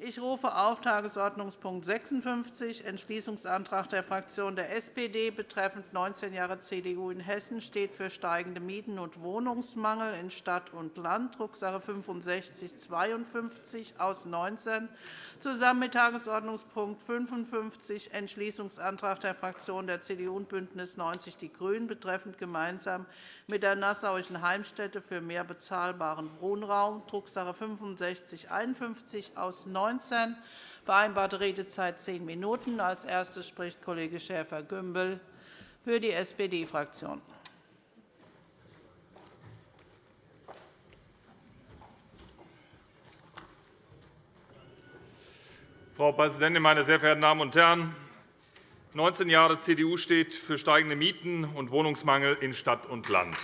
Ich rufe auf Tagesordnungspunkt 56, Entschließungsantrag der Fraktion der SPD betreffend 19 Jahre CDU in Hessen steht für steigende Mieten- und Wohnungsmangel in Stadt und Land, Drucksache 6552 aus 19, zusammen mit Tagesordnungspunkt 55, Entschließungsantrag der Fraktionen der CDU und BÜNDNIS 90 die GRÜNEN betreffend gemeinsam mit der Nassauischen Heimstätte für mehr bezahlbaren Wohnraum, Drucksache 6551 aus 19 19. Vereinbarte Redezeit zehn Minuten. Als Erstes spricht Kollege Schäfer-Gümbel für die SPD-Fraktion. Frau Präsidentin, meine sehr verehrten Damen und Herren! 19 Jahre CDU steht für steigende Mieten und Wohnungsmangel in Stadt und Land.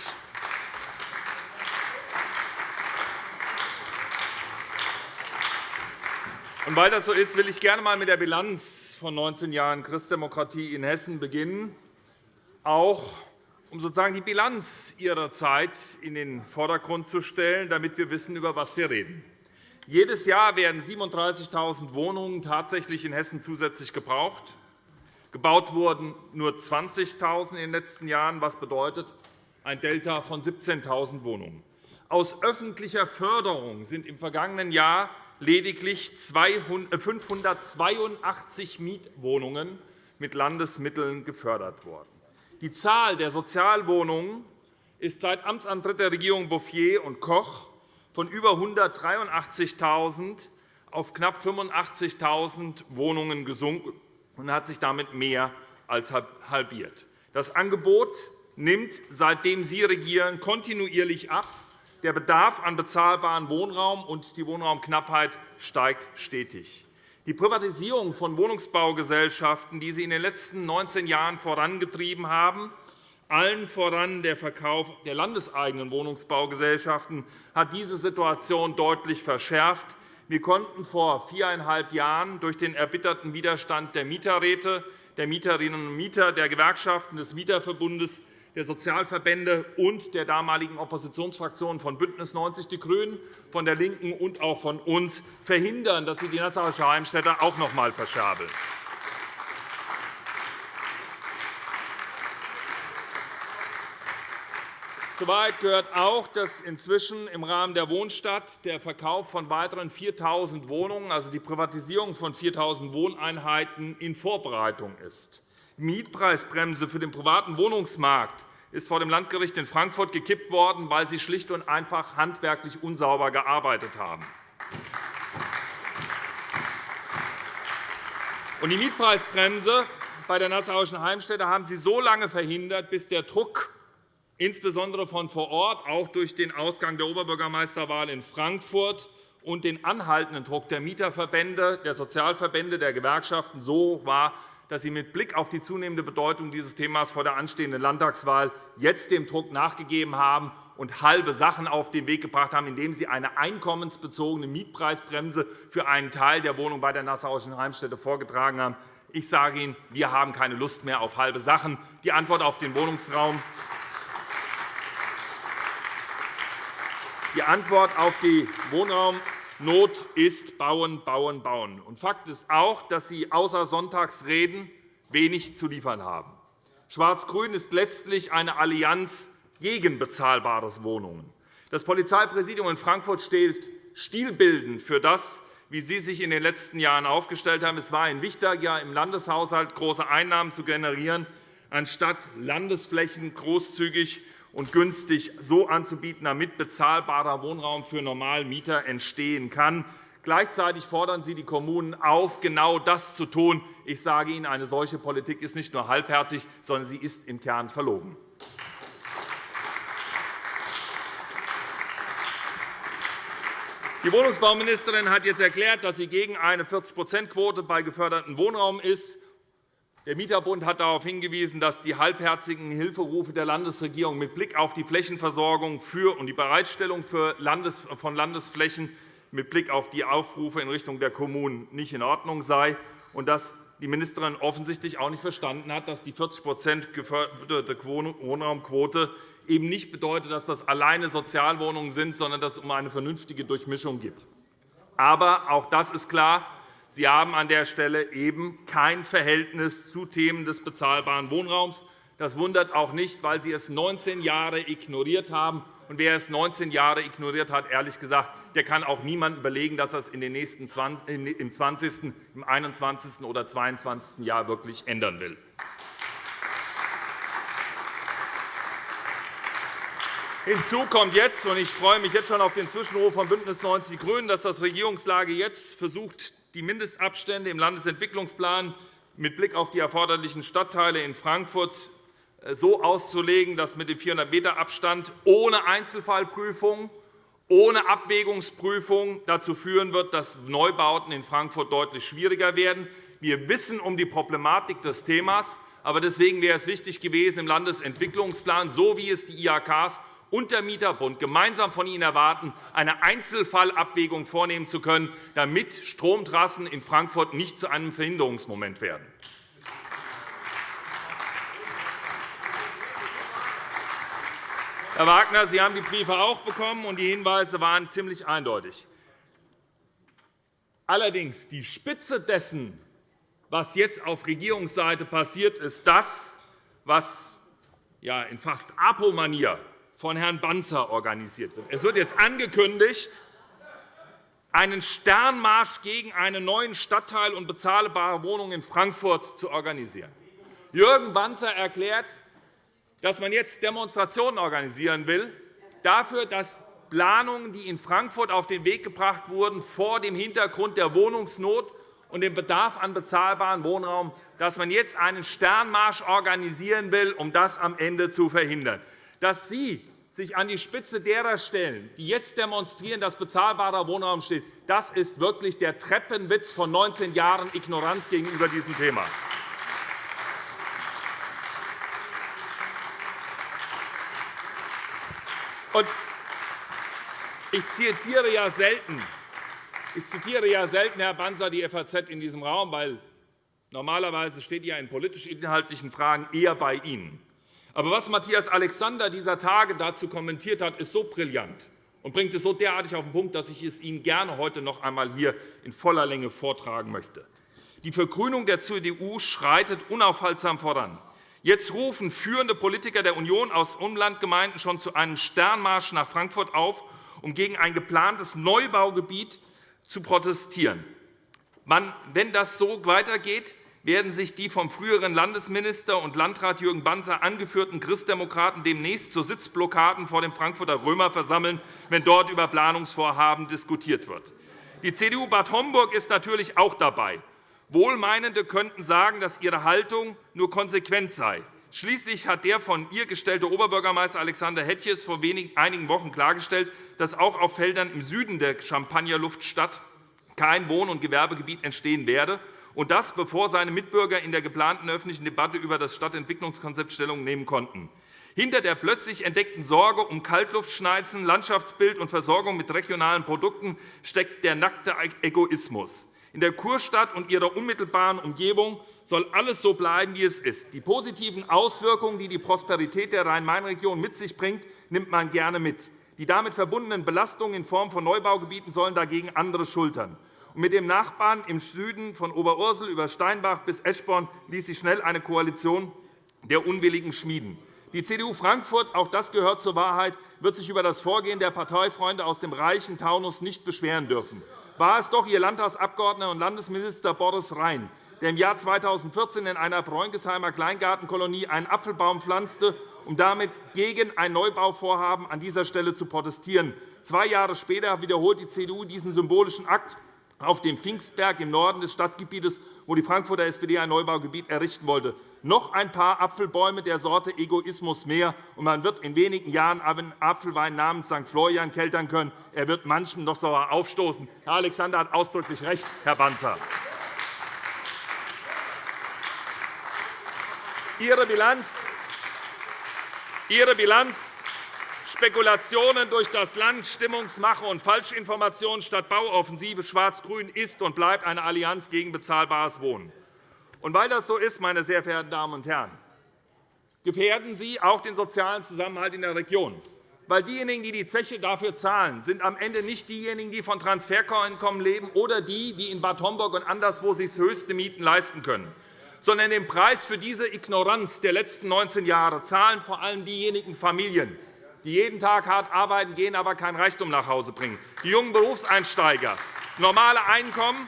Weil das so ist, will ich gerne einmal mit der Bilanz von 19 Jahren Christdemokratie in Hessen beginnen, auch um sozusagen die Bilanz Ihrer Zeit in den Vordergrund zu stellen, damit wir wissen, über was wir reden. Jedes Jahr werden 37.000 Wohnungen tatsächlich in Hessen zusätzlich gebraucht. Gebaut wurden nur 20.000 in den letzten Jahren, was bedeutet ein Delta von 17.000 Wohnungen. Aus öffentlicher Förderung sind im vergangenen Jahr lediglich 582 äh, Mietwohnungen mit Landesmitteln gefördert worden. Die Zahl der Sozialwohnungen ist seit Amtsantritt der Regierung Bouffier und Koch von über 183.000 auf knapp 85.000 Wohnungen gesunken und hat sich damit mehr als halbiert. Das Angebot nimmt, seitdem Sie regieren, kontinuierlich ab. Der Bedarf an bezahlbarem Wohnraum und die Wohnraumknappheit steigt stetig. Die Privatisierung von Wohnungsbaugesellschaften, die Sie in den letzten 19 Jahren vorangetrieben haben, allen voran der Verkauf der landeseigenen Wohnungsbaugesellschaften, hat diese Situation deutlich verschärft. Wir konnten vor viereinhalb Jahren durch den erbitterten Widerstand der Mieterräte, der Mieterinnen und Mieter, der Gewerkschaften des Mieterverbundes der Sozialverbände und der damaligen Oppositionsfraktionen von BÜNDNIS 90 die GRÜNEN, von der LINKEN und auch von uns verhindern, dass sie die Nassauische Heimstätte auch noch einmal verschabeln. Soweit gehört auch, dass inzwischen im Rahmen der Wohnstadt der Verkauf von weiteren 4.000 Wohnungen, also die Privatisierung von 4.000 Wohneinheiten, in Vorbereitung ist. Mietpreisbremse für den privaten Wohnungsmarkt ist vor dem Landgericht in Frankfurt gekippt worden, weil sie schlicht und einfach handwerklich unsauber gearbeitet haben. Die Mietpreisbremse bei der Nassauischen Heimstätte haben Sie so lange verhindert, bis der Druck insbesondere von vor Ort, auch durch den Ausgang der Oberbürgermeisterwahl in Frankfurt und den anhaltenden Druck der Mieterverbände, der Sozialverbände, der Gewerkschaften so hoch war, dass Sie mit Blick auf die zunehmende Bedeutung dieses Themas vor der anstehenden Landtagswahl jetzt dem Druck nachgegeben haben und halbe Sachen auf den Weg gebracht haben, indem Sie eine einkommensbezogene Mietpreisbremse für einen Teil der Wohnungen bei der Nassauischen Heimstätte vorgetragen haben. Ich sage Ihnen, wir haben keine Lust mehr auf halbe Sachen. Die Antwort auf den Wohnungsraum die Antwort auf die Wohnraum Not ist Bauen, Bauen, Bauen. Und Fakt ist auch, dass Sie außer Sonntagsreden wenig zu liefern haben. Schwarz-Grün ist letztlich eine Allianz gegen bezahlbare Wohnungen. Das Polizeipräsidium in Frankfurt steht stilbildend für das, wie Sie sich in den letzten Jahren aufgestellt haben. Es war ein wichtiger, im Landeshaushalt große Einnahmen zu generieren, anstatt Landesflächen großzügig und günstig so anzubieten, damit bezahlbarer Wohnraum für Normalmieter entstehen kann. Gleichzeitig fordern Sie die Kommunen auf, genau das zu tun. Ich sage Ihnen, eine solche Politik ist nicht nur halbherzig, sondern sie ist im Kern verlogen. Die Wohnungsbauministerin hat jetzt erklärt, dass sie gegen eine 40-%-Quote bei gefördertem Wohnraum ist. Der Mieterbund hat darauf hingewiesen, dass die halbherzigen Hilferufe der Landesregierung mit Blick auf die Flächenversorgung für und die Bereitstellung von Landesflächen mit Blick auf die Aufrufe in Richtung der Kommunen nicht in Ordnung sei und dass die Ministerin offensichtlich auch nicht verstanden hat, dass die 40 geförderte Wohnraumquote eben nicht bedeutet, dass das alleine Sozialwohnungen sind, sondern dass es um eine vernünftige Durchmischung geht. Aber auch das ist klar. Sie haben an der Stelle eben kein Verhältnis zu Themen des bezahlbaren Wohnraums. Das wundert auch nicht, weil Sie es 19 Jahre ignoriert haben. Und wer es 19 Jahre ignoriert hat, ehrlich gesagt, der kann auch niemandem überlegen, dass es in den nächsten 20, im 20., im 21. oder 22. Jahr wirklich ändern will. Hinzu kommt jetzt, und ich freue mich jetzt schon auf den Zwischenruf von BÜNDNIS 90 die GRÜNEN, dass das Regierungslage jetzt versucht, die Mindestabstände im Landesentwicklungsplan mit Blick auf die erforderlichen Stadtteile in Frankfurt äh, so auszulegen, dass mit dem 400-m-Abstand ohne Einzelfallprüfung, ohne Abwägungsprüfung dazu führen wird, dass Neubauten in Frankfurt deutlich schwieriger werden. Wir wissen um die Problematik des Themas. Aber deswegen wäre es wichtig gewesen, im Landesentwicklungsplan, so wie es die IHKs und der Mieterbund gemeinsam von Ihnen erwarten, eine Einzelfallabwägung vornehmen zu können, damit Stromtrassen in Frankfurt nicht zu einem Verhinderungsmoment werden. Herr Wagner, Sie haben die Briefe auch bekommen, und die Hinweise waren ziemlich eindeutig. Allerdings die Spitze dessen, was jetzt auf Regierungsseite passiert, ist das, was in fast Apo-Manier von Herrn Banzer organisiert wird. Es wird jetzt angekündigt, einen Sternmarsch gegen einen neuen Stadtteil und bezahlbare Wohnungen in Frankfurt zu organisieren. Jürgen Banzer erklärt, dass man jetzt Demonstrationen organisieren will, dafür, dass Planungen, die in Frankfurt auf den Weg gebracht wurden, vor dem Hintergrund der Wohnungsnot und dem Bedarf an bezahlbarem Wohnraum, dass man jetzt einen Sternmarsch organisieren will, um das am Ende zu verhindern. Dass Sie sich an die Spitze derer stellen, die jetzt demonstrieren, dass bezahlbarer Wohnraum steht, das ist wirklich der Treppenwitz von 19 Jahren Ignoranz gegenüber diesem Thema. Ich zitiere ja selten, ich zitiere ja selten, Herr Banzer, die FAZ in diesem Raum, weil normalerweise steht ja in politisch-inhaltlichen Fragen eher bei Ihnen. Aber was Matthias Alexander dieser Tage dazu kommentiert hat, ist so brillant und bringt es so derartig auf den Punkt, dass ich es Ihnen gerne heute noch einmal hier in voller Länge vortragen möchte. Die Vergrünung der CDU schreitet unaufhaltsam voran. Jetzt rufen führende Politiker der Union aus Umlandgemeinden schon zu einem Sternmarsch nach Frankfurt auf, um gegen ein geplantes Neubaugebiet zu protestieren. Wenn das so weitergeht, werden sich die vom früheren Landesminister und Landrat Jürgen Banzer angeführten Christdemokraten demnächst zu Sitzblockaden vor dem Frankfurter Römer versammeln, wenn dort über Planungsvorhaben diskutiert wird. Die CDU Bad Homburg ist natürlich auch dabei. Wohlmeinende könnten sagen, dass ihre Haltung nur konsequent sei. Schließlich hat der von ihr gestellte Oberbürgermeister Alexander Hetjes vor einigen Wochen klargestellt, dass auch auf Feldern im Süden der Champagnerluftstadt kein Wohn- und Gewerbegebiet entstehen werde und das, bevor seine Mitbürger in der geplanten öffentlichen Debatte über das Stadtentwicklungskonzept Stellung nehmen konnten. Hinter der plötzlich entdeckten Sorge um Kaltluftschneizen, Landschaftsbild und Versorgung mit regionalen Produkten steckt der nackte Egoismus. In der Kurstadt und ihrer unmittelbaren Umgebung soll alles so bleiben, wie es ist. Die positiven Auswirkungen, die die Prosperität der Rhein-Main-Region mit sich bringt, nimmt man gerne mit. Die damit verbundenen Belastungen in Form von Neubaugebieten sollen dagegen andere schultern. Mit dem Nachbarn im Süden von Oberursel über Steinbach bis Eschborn ließ sich schnell eine Koalition der Unwilligen schmieden. Die CDU Frankfurt, auch das gehört zur Wahrheit, wird sich über das Vorgehen der Parteifreunde aus dem reichen Taunus nicht beschweren dürfen. War es doch Ihr Landtagsabgeordneter und Landesminister Boris Rhein, der im Jahr 2014 in einer Bräunkesheimer Kleingartenkolonie einen Apfelbaum pflanzte, um damit gegen ein Neubauvorhaben an dieser Stelle zu protestieren. Zwei Jahre später wiederholt die CDU diesen symbolischen Akt auf dem Pfingstberg im Norden des Stadtgebietes, wo die Frankfurter SPD ein Neubaugebiet errichten wollte. Noch ein paar Apfelbäume der Sorte Egoismus mehr, und man wird in wenigen Jahren einen Apfelwein namens St. Florian keltern können. Er wird manchem noch sauer aufstoßen. Herr Alexander hat ausdrücklich recht, Herr Banzer. Ihre Bilanz, Ihre Bilanz Spekulationen durch das Land, Stimmungsmache und Falschinformationen statt Bauoffensive Schwarz-Grün ist und bleibt eine Allianz gegen bezahlbares Wohnen. Und weil das so ist, meine sehr verehrten Damen und Herren, gefährden Sie auch den sozialen Zusammenhalt in der Region. Weil diejenigen, die die Zeche dafür zahlen, sind am Ende nicht diejenigen, die von Transfereinkommen leben oder die, die in Bad Homburg und anderswo sich höchste Mieten leisten können, sondern den Preis für diese Ignoranz der letzten 19 Jahre zahlen vor allem diejenigen Familien, die jeden Tag hart arbeiten gehen, aber kein Reichtum nach Hause bringen, die jungen Berufseinsteiger, normale Einkommen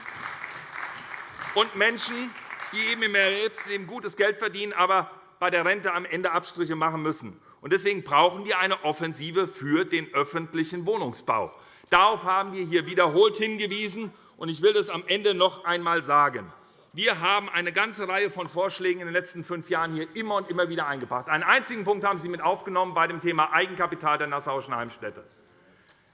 und Menschen, die eben im Erwerbsleben gutes Geld verdienen, aber bei der Rente am Ende Abstriche machen müssen. Deswegen brauchen wir eine Offensive für den öffentlichen Wohnungsbau. Darauf haben wir hier wiederholt hingewiesen. Ich will das am Ende noch einmal sagen. Wir haben eine ganze Reihe von Vorschlägen in den letzten fünf Jahren hier immer und immer wieder eingebracht. Einen einzigen Punkt haben Sie mit aufgenommen bei dem Thema Eigenkapital der Nassauischen Heimstätte.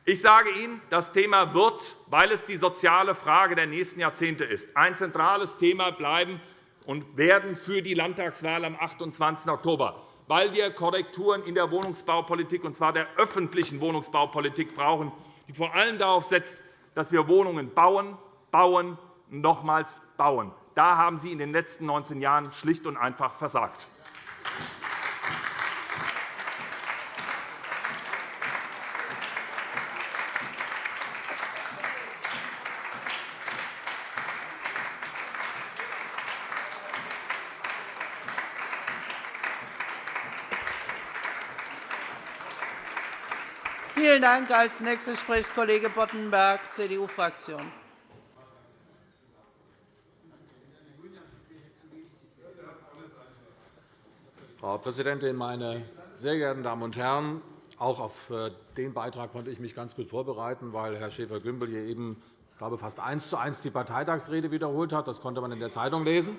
Ich sage Ihnen, das Thema wird, weil es die soziale Frage der nächsten Jahrzehnte ist, ein zentrales Thema bleiben und werden für die Landtagswahl am 28. Oktober, weil wir Korrekturen in der Wohnungsbaupolitik, und zwar der öffentlichen Wohnungsbaupolitik, brauchen, die vor allem darauf setzt, dass wir Wohnungen bauen, bauen und nochmals bauen. Da haben Sie in den letzten 19 Jahren schlicht und einfach versagt. Vielen Dank. Als nächster spricht Kollege Boddenberg, CDU-Fraktion. Präsidentin, meine sehr geehrten Damen und Herren! Auch auf äh, den Beitrag konnte ich mich ganz gut vorbereiten, weil Herr Schäfer-Gümbel hier eben ich glaube, fast eins zu eins die Parteitagsrede wiederholt hat. Das konnte man in der Zeitung lesen.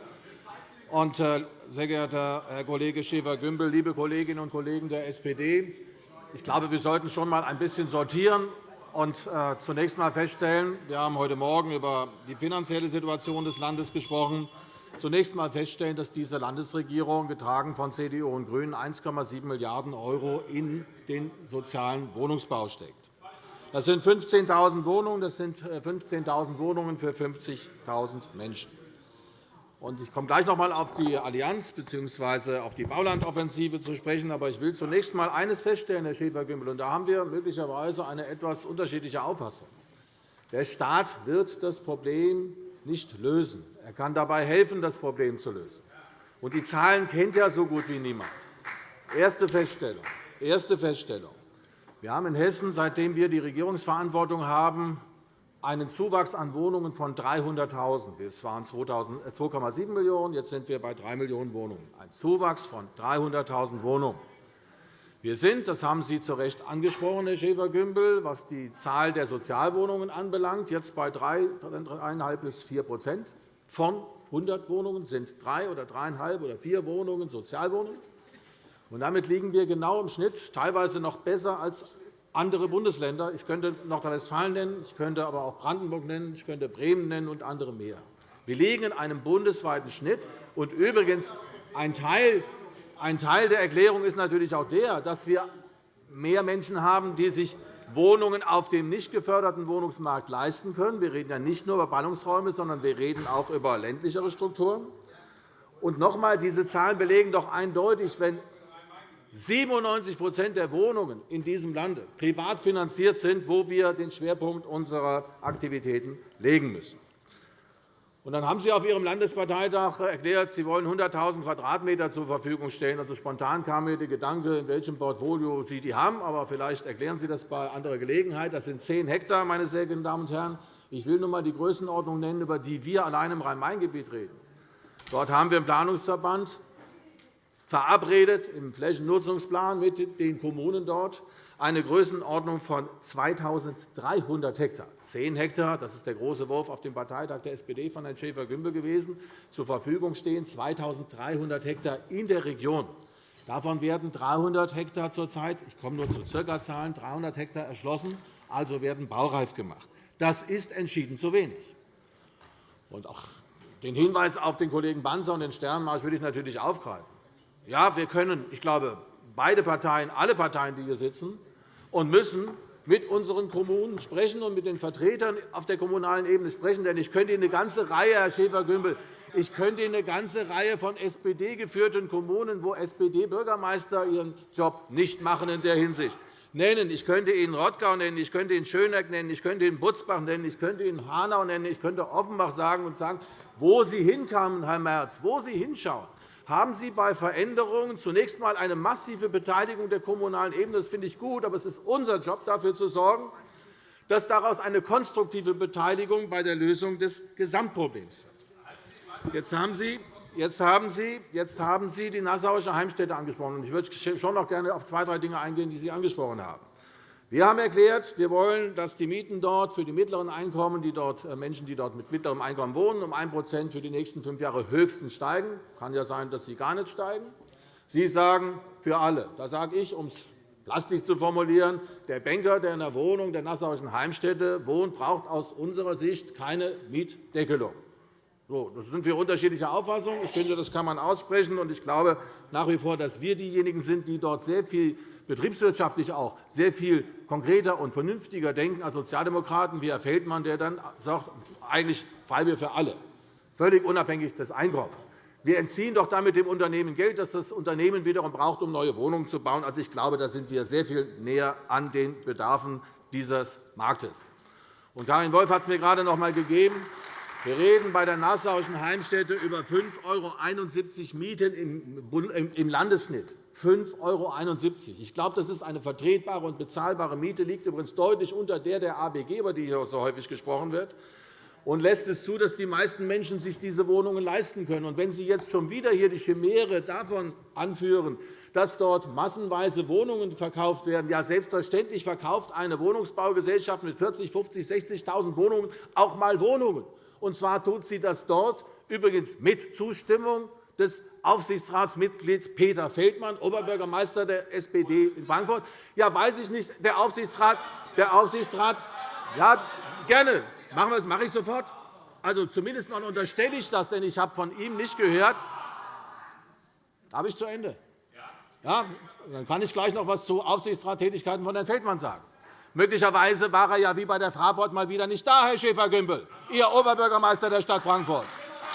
Und, äh, sehr geehrter Herr Kollege Schäfer-Gümbel, liebe Kolleginnen und Kollegen der SPD, ich glaube, wir sollten schon einmal ein bisschen sortieren und äh, zunächst einmal feststellen, wir haben heute Morgen über die finanzielle Situation des Landes gesprochen zunächst einmal feststellen, dass diese Landesregierung, getragen von CDU und GRÜNEN, 1,7 Milliarden € in den sozialen Wohnungsbau steckt. Das sind 15.000 Wohnungen, das sind 15.000 äh, Wohnungen für 50.000 Menschen. Ich komme gleich noch einmal auf die Allianz bzw. auf die Baulandoffensive zu sprechen. Aber ich will zunächst einmal eines feststellen, Herr Schäfer-Gümbel, und da haben wir möglicherweise eine etwas unterschiedliche Auffassung. Der Staat wird das Problem nicht lösen. Er kann dabei helfen, das Problem zu lösen. Und die Zahlen kennt ja so gut wie niemand. Erste Feststellung. Erste Feststellung. Wir haben in Hessen, seitdem wir die Regierungsverantwortung haben, einen Zuwachs an Wohnungen von 300.000. Es waren 2,7 äh, Millionen, jetzt sind wir bei 3 Millionen Wohnungen. Ein Zuwachs von 300.000 Wohnungen. Wir sind, das haben Sie zu Recht angesprochen, Herr Schäfer-Gümbel, was die Zahl der Sozialwohnungen anbelangt, jetzt bei 3,5 bis 4% Von 100 Wohnungen sind drei oder dreieinhalb oder vier Wohnungen Sozialwohnungen. Und damit liegen wir genau im Schnitt, teilweise noch besser als andere Bundesländer. Ich könnte Nordrhein-Westfalen nennen, ich könnte aber auch Brandenburg nennen, ich könnte Bremen nennen und andere mehr. Wir liegen in einem bundesweiten Schnitt. Und übrigens, ein Teil ein Teil der Erklärung ist natürlich auch der, dass wir mehr Menschen haben, die sich Wohnungen auf dem nicht geförderten Wohnungsmarkt leisten können. Wir reden ja nicht nur über Ballungsräume, sondern wir reden auch über ländlichere Strukturen. Und noch einmal, diese Zahlen belegen doch eindeutig, wenn 97% der Wohnungen in diesem Lande privat finanziert sind, wo wir den Schwerpunkt unserer Aktivitäten legen müssen. Und dann haben Sie auf Ihrem Landesparteitag erklärt, Sie wollen 100.000 Quadratmeter zur Verfügung stellen. Also spontan kam mir der Gedanke, in welchem Portfolio Sie die haben. Aber vielleicht erklären Sie das bei anderer Gelegenheit. Das sind 10 Hektar, meine sehr geehrten Damen und Herren. Ich will nur einmal die Größenordnung nennen, über die wir allein im Rhein-Main-Gebiet reden. Dort haben wir im Planungsverband verabredet im Flächennutzungsplan mit den Kommunen dort eine Größenordnung von 2.300 Hektar. 10 Hektar, das ist der große Wurf auf dem Parteitag der SPD von Herrn Schäfer-Gümbel gewesen, zur Verfügung stehen 2.300 Hektar in der Region. Davon werden 300 Hektar zurzeit, ich komme nur zu Circa-Zahlen, 300 Hektar erschlossen, also werden baureif gemacht. Das ist entschieden zu wenig. Und auch den Hinweis auf den Kollegen Banzer und den Sternmarsch will ich natürlich aufgreifen. Ja, wir können, ich glaube, beide Parteien, alle Parteien, die hier sitzen, und müssen mit unseren Kommunen sprechen und mit den Vertretern auf der kommunalen Ebene sprechen. Denn ich könnte Ihnen eine ganze Reihe, Herr Schäfer-Gümbel, ich könnte Ihnen eine ganze Reihe von SPD-geführten Kommunen, wo SPD-Bürgermeister ihren Job nicht machen in der Hinsicht, nennen. Ich könnte Ihnen Rottgau nennen, ich könnte Ihnen Schöneck nennen, ich könnte Ihnen Butzbach nennen, ich könnte Ihnen Hanau nennen, ich könnte Offenbach sagen und sagen, wo Sie hinkamen, Herr Merz, wo Sie hinschauen haben Sie bei Veränderungen zunächst einmal eine massive Beteiligung der kommunalen Ebene. Das finde ich gut, aber es ist unser Job, dafür zu sorgen, dass daraus eine konstruktive Beteiligung bei der Lösung des Gesamtproblems wird. Jetzt haben Sie die Nassauische Heimstätte angesprochen. Ich würde schon noch gerne auf zwei, drei Dinge eingehen, die Sie angesprochen haben. Wir haben erklärt, wir wollen, dass die Mieten dort für die mittleren Einkommen, die dort, äh, Menschen, die dort mit mittlerem Einkommen wohnen, um 1% für die nächsten fünf Jahre höchstens steigen. Es kann ja sein, dass sie gar nicht steigen. Sie sagen, für alle. Da sage ich, um es plastisch zu formulieren, der Banker, der in der Wohnung der Nassauischen Heimstätte wohnt, braucht aus unserer Sicht keine Mietdeckelung. So, das sind wir unterschiedlicher Auffassung. Ich finde, das kann man aussprechen. Und ich glaube nach wie vor, dass wir diejenigen sind, die dort sehr viel betriebswirtschaftlich auch sehr viel konkreter und vernünftiger denken als Sozialdemokraten, wie Herr Feldmann, der dann sagt, eigentlich Freibier für alle, völlig unabhängig des Einkommens. Wir entziehen doch damit dem Unternehmen Geld, das das Unternehmen wiederum braucht, um neue Wohnungen zu bauen. Also, ich glaube, da sind wir sehr viel näher an den Bedarfen dieses Marktes. Und Karin Wolf hat es mir gerade noch einmal gegeben. Wir reden bei der Nassauischen Heimstätte über 5,71 € Mieten im Landesschnitt. 5,71 €. Ich glaube, das ist eine vertretbare und bezahlbare Miete, liegt übrigens deutlich unter der der ABG, über die hier so häufig gesprochen wird, und lässt es zu, dass die meisten Menschen sich diese Wohnungen leisten können. Und wenn Sie jetzt schon wieder hier die Chimäre davon anführen, dass dort massenweise Wohnungen verkauft werden. Ja, selbstverständlich verkauft eine Wohnungsbaugesellschaft mit 40.000, 50.000, 60.000 Wohnungen auch einmal Wohnungen. Und zwar tut sie das dort übrigens mit Zustimmung des Aufsichtsratsmitglieds Peter Feldmann, Oberbürgermeister der SPD in Frankfurt. Ja, weiß ich nicht. Der Aufsichtsrat, der Aufsichtsrat ja, gerne. Machen wir das mache ich sofort. Also, zumindest mal unterstelle ich das, denn ich habe von ihm nicht gehört. Habe ich zu Ende? Ja, dann kann ich gleich noch etwas zu Aufsichtsratstätigkeiten von Herrn Feldmann sagen. Möglicherweise war er ja wie bei der Fraport mal wieder nicht da, Herr Schäfer-Gümbel, Ihr Oberbürgermeister der Stadt Frankfurt.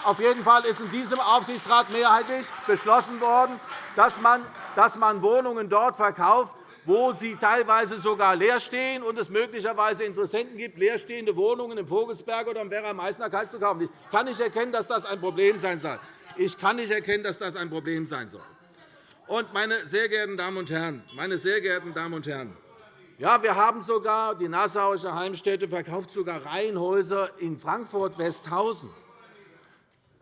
Auf jeden Fall ist in diesem Aufsichtsrat mehrheitlich beschlossen worden, dass man, Wohnungen dort verkauft, wo sie teilweise sogar leer stehen und es möglicherweise Interessenten gibt, leerstehende Wohnungen im Vogelsberg oder im Werra-Meißner-Kreis zu kaufen. Ich kann nicht erkennen, dass das ein Problem sein soll. Ich kann nicht erkennen, dass das ein Problem sein soll. Meine sehr geehrten Damen und Herren, meine sehr geehrten Damen und Herren, ja, wir haben sogar, die Nassauische Heimstätte verkauft sogar Reihenhäuser in Frankfurt-Westhausen.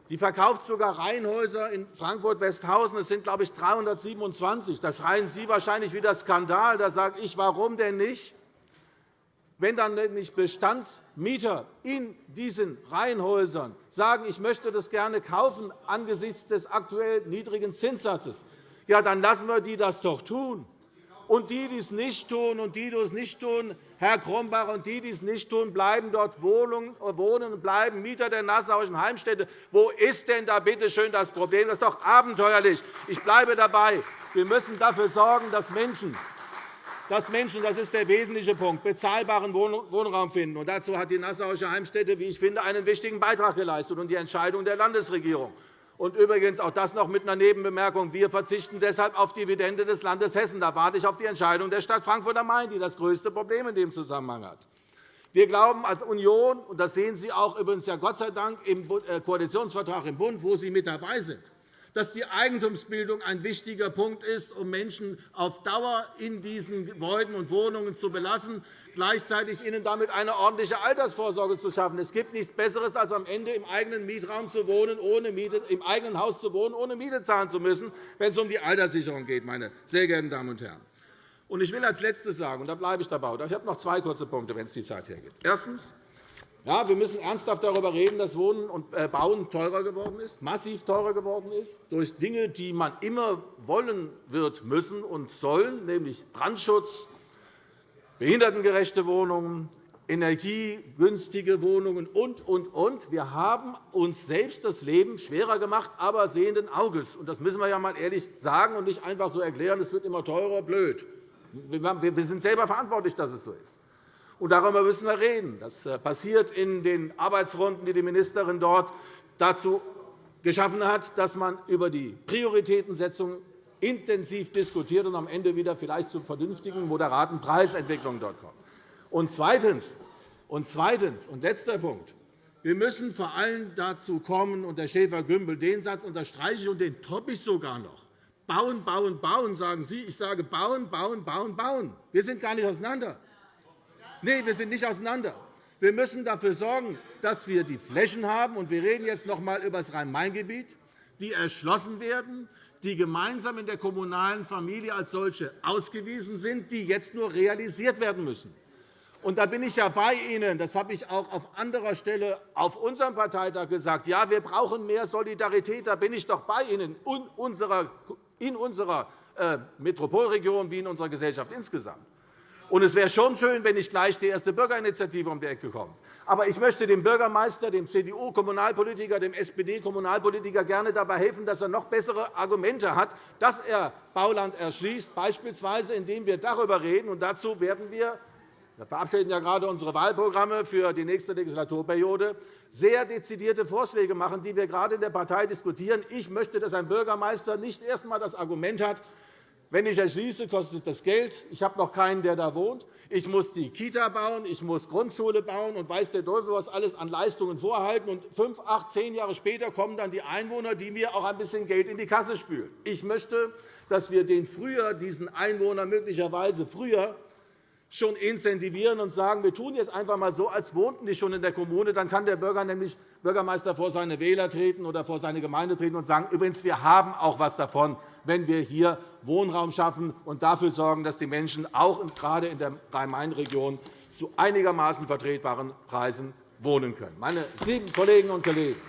Die verkauft sogar Reihenhäuser in Frankfurt-Westhausen. Es sind, glaube ich, 327. Da schreien Sie wahrscheinlich wieder Skandal. Da sage ich, warum denn nicht? Wenn dann nämlich Bestandsmieter in diesen Reihenhäusern sagen, ich möchte das gerne kaufen angesichts des aktuell niedrigen Zinssatzes, ja, dann lassen wir die das doch tun. Und die, die es nicht tun, und die, die es nicht tun, Herr Krombach, und die, die es nicht tun, bleiben dort wohnen und bleiben Mieter der Nassauischen Heimstätte. Wo ist denn da bitte schön das Problem? Das ist doch abenteuerlich. Ich bleibe dabei. Wir müssen dafür sorgen, dass Menschen, dass Menschen das ist der wesentliche Punkt, bezahlbaren Wohnraum finden. Und dazu hat die Nassauische Heimstätte, wie ich finde, einen wichtigen Beitrag geleistet und die Entscheidung der Landesregierung. Und übrigens auch das noch mit einer Nebenbemerkung. Wir verzichten deshalb auf Dividende des Landes Hessen. Da warte ich auf die Entscheidung der Stadt Frankfurt am Main, die das größte Problem in dem Zusammenhang hat. Wir glauben als Union, und das sehen Sie auch übrigens ja Gott sei Dank im äh, Koalitionsvertrag im Bund, wo Sie mit dabei sind, dass die Eigentumsbildung ein wichtiger Punkt ist, um Menschen auf Dauer in diesen Gebäuden und Wohnungen zu belassen, gleichzeitig ihnen damit eine ordentliche Altersvorsorge zu schaffen. Es gibt nichts Besseres, als am Ende im eigenen Mietraum zu wohnen, ohne Miete, im eigenen Haus zu wohnen, ohne Miete zahlen zu müssen, wenn es um die Alterssicherung geht, meine sehr geehrten Damen und Herren. Ich will als Letztes sagen, und da bleibe ich dabei, ich habe noch zwei kurze Punkte, wenn es die Zeit hergibt. Erstens. Ja, wir müssen ernsthaft darüber reden, dass Wohnen und äh, Bauen teurer geworden ist, massiv teurer geworden ist, durch Dinge, die man immer wollen wird müssen und sollen, nämlich Brandschutz, behindertengerechte Wohnungen, energiegünstige Wohnungen und, und, und. Wir haben uns selbst das Leben schwerer gemacht, aber sehenden Auges. Das müssen wir ja einmal ehrlich sagen und nicht einfach so erklären, es wird immer teurer, blöd. Wir sind selber verantwortlich, dass es so ist. Und darüber müssen wir reden. Das äh, passiert in den Arbeitsrunden, die die Ministerin dort dazu geschaffen hat, dass man über die Prioritätensetzung intensiv diskutiert und am Ende wieder vielleicht zu vernünftigen, moderaten Preisentwicklungen dort kommen. Und zweitens, und zweitens und letzter Punkt. Wir müssen vor allem dazu kommen, und Herr Schäfer-Gümbel, den Satz unterstreiche ich und den toppe ich sogar noch. Bauen, bauen, bauen, sagen Sie. Ich sage bauen, bauen, bauen, bauen. Wir sind gar nicht auseinander. Nein, wir sind nicht auseinander. Wir müssen dafür sorgen, dass wir die Flächen haben. Und wir reden jetzt noch einmal über das Rhein-Main-Gebiet, die erschlossen werden, die gemeinsam in der kommunalen Familie als solche ausgewiesen sind, die jetzt nur realisiert werden müssen. Und da bin ich ja bei Ihnen. Das habe ich auch auf anderer Stelle auf unserem Parteitag gesagt. Ja, wir brauchen mehr Solidarität. Da bin ich doch bei Ihnen in unserer äh, Metropolregion wie in unserer Gesellschaft insgesamt. Und es wäre schon schön, wenn nicht gleich die erste Bürgerinitiative um die Ecke kommt. Aber ich möchte dem Bürgermeister, dem CDU-Kommunalpolitiker, dem SPD-Kommunalpolitiker gerne dabei helfen, dass er noch bessere Argumente hat, dass er Bauland erschließt, beispielsweise indem wir darüber reden. Und dazu werden wir wir verabschieden ja gerade unsere Wahlprogramme für die nächste Legislaturperiode sehr dezidierte Vorschläge machen, die wir gerade in der Partei diskutieren. Ich möchte, dass ein Bürgermeister nicht erst einmal das Argument hat, wenn ich erschließe, kostet das Geld. Ich habe noch keinen, der da wohnt. Ich muss die Kita bauen, ich muss Grundschule bauen und weiß der Teufel, was alles an Leistungen vorhalten. Und fünf, acht, zehn Jahre später kommen dann die Einwohner, die mir auch ein bisschen Geld in die Kasse spülen. Ich möchte, dass wir den früher, diesen Einwohner möglicherweise früher schon incentivieren und sagen, wir tun jetzt einfach einmal so, als wohnten die schon in der Kommune. Dann kann der Bürger nämlich Bürgermeister vor seine Wähler treten oder vor seine Gemeinde treten und sagen, übrigens, wir haben auch etwas davon, wenn wir hier Wohnraum schaffen und dafür sorgen, dass die Menschen auch gerade in der Rhein-Main-Region zu einigermaßen vertretbaren Preisen wohnen können. Meine lieben Kolleginnen und Kollegen,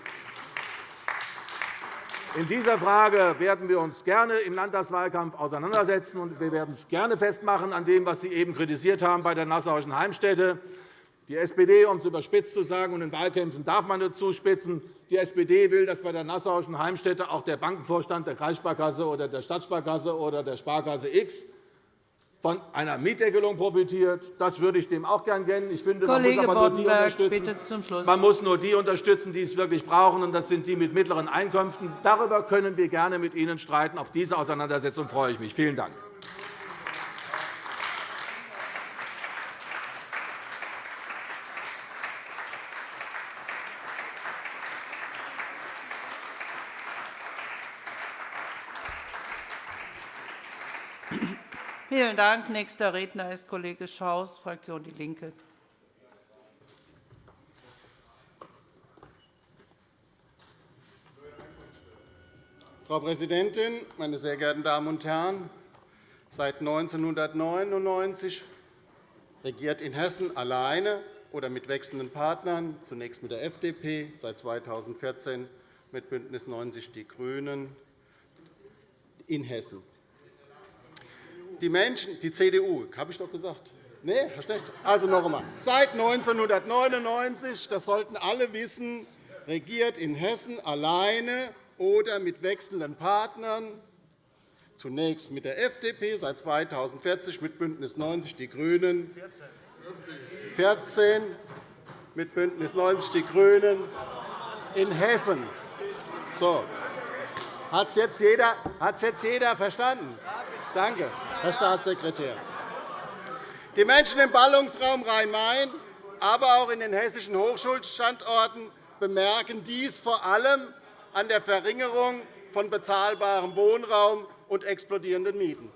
in dieser Frage werden wir uns gerne im Landtagswahlkampf auseinandersetzen, und wir werden es gerne festmachen an dem, was Sie eben kritisiert haben bei der Nassauischen Heimstätte. Die SPD, um es überspitzt zu sagen, und in Wahlkämpfen darf man nicht zuspitzen, die SPD will, dass bei der Nassauischen Heimstätte auch der Bankenvorstand der Kreissparkasse oder der Stadtsparkasse oder der Sparkasse X von einer Mietdeckelung profitiert. Das würde ich dem auch gern gönnen. Ich finde, man muss aber nur die unterstützen. Man muss nur die unterstützen, die es wirklich brauchen, und das sind die mit mittleren Einkünften. Darüber können wir gerne mit Ihnen streiten. Auf diese Auseinandersetzung freue ich mich. Vielen Dank. Vielen Dank. Nächster Redner ist Kollege Schaus, Fraktion DIE LINKE. Frau Präsidentin, meine sehr geehrten Damen und Herren! Seit 1999 regiert in Hessen alleine oder mit wechselnden Partnern, zunächst mit der FDP, seit 2014 mit BÜNDNIS 90 die GRÜNEN in Hessen die Menschen, die CDU, habe ich doch gesagt. Nee, schlecht. Also noch einmal. Seit 1999, das sollten alle wissen, regiert in Hessen alleine oder mit wechselnden Partnern, zunächst mit der FDP, seit 2040 mit BÜNDNIS 90 die GRÜNEN, 14 mit BÜNDNIS 90 die GRÜNEN in Hessen. So. Hat es jetzt, jetzt jeder verstanden? Danke. Herr Staatssekretär. Die Menschen im Ballungsraum Rhein-Main, aber auch in den hessischen Hochschulstandorten bemerken dies vor allem an der Verringerung von bezahlbarem Wohnraum und explodierenden Mieten.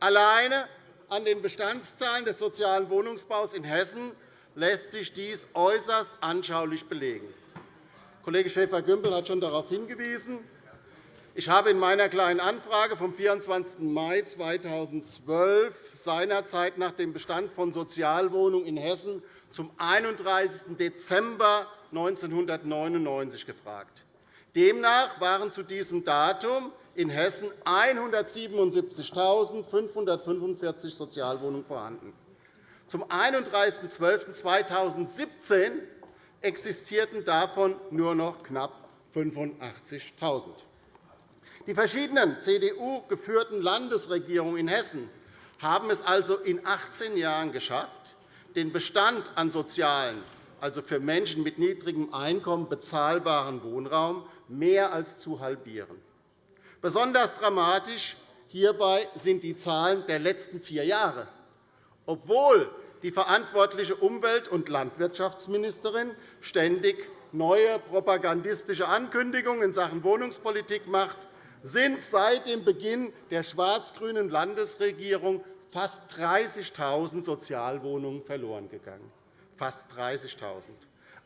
Alleine an den Bestandszahlen des sozialen Wohnungsbaus in Hessen lässt sich dies äußerst anschaulich belegen. Kollege Schäfer-Gümbel hat schon darauf hingewiesen. Ich habe in meiner Kleinen Anfrage vom 24. Mai 2012 seinerzeit nach dem Bestand von Sozialwohnungen in Hessen zum 31. Dezember 1999 gefragt. Demnach waren zu diesem Datum in Hessen 177.545 Sozialwohnungen vorhanden. Zum 31.12.2017 existierten davon nur noch knapp 85.000. Die verschiedenen CDU-geführten Landesregierungen in Hessen haben es also in 18 Jahren geschafft, den Bestand an sozialen, also für Menschen mit niedrigem Einkommen bezahlbaren Wohnraum mehr als zu halbieren. Besonders dramatisch hierbei sind die Zahlen der letzten vier Jahre. Obwohl die verantwortliche Umwelt- und Landwirtschaftsministerin ständig neue propagandistische Ankündigungen in Sachen Wohnungspolitik macht, sind seit dem Beginn der schwarz-grünen Landesregierung fast 30.000 Sozialwohnungen verloren gegangen. Fast 30.000.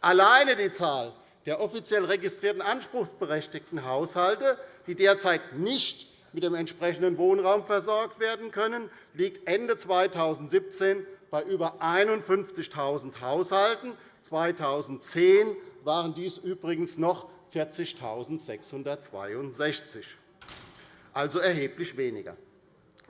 Alleine die Zahl der offiziell registrierten anspruchsberechtigten Haushalte, die derzeit nicht mit dem entsprechenden Wohnraum versorgt werden können, liegt Ende 2017 bei über 51.000 Haushalten. 2010 waren dies übrigens noch 40.662, also erheblich weniger.